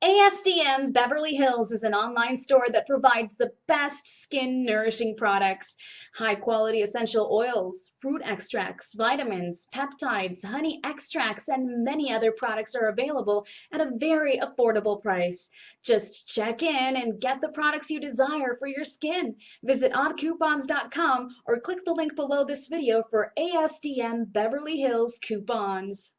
ASDM Beverly Hills is an online store that provides the best skin nourishing products. High quality essential oils, fruit extracts, vitamins, peptides, honey extracts, and many other products are available at a very affordable price. Just check in and get the products you desire for your skin. Visit oddcoupons.com or click the link below this video for ASDM Beverly Hills coupons.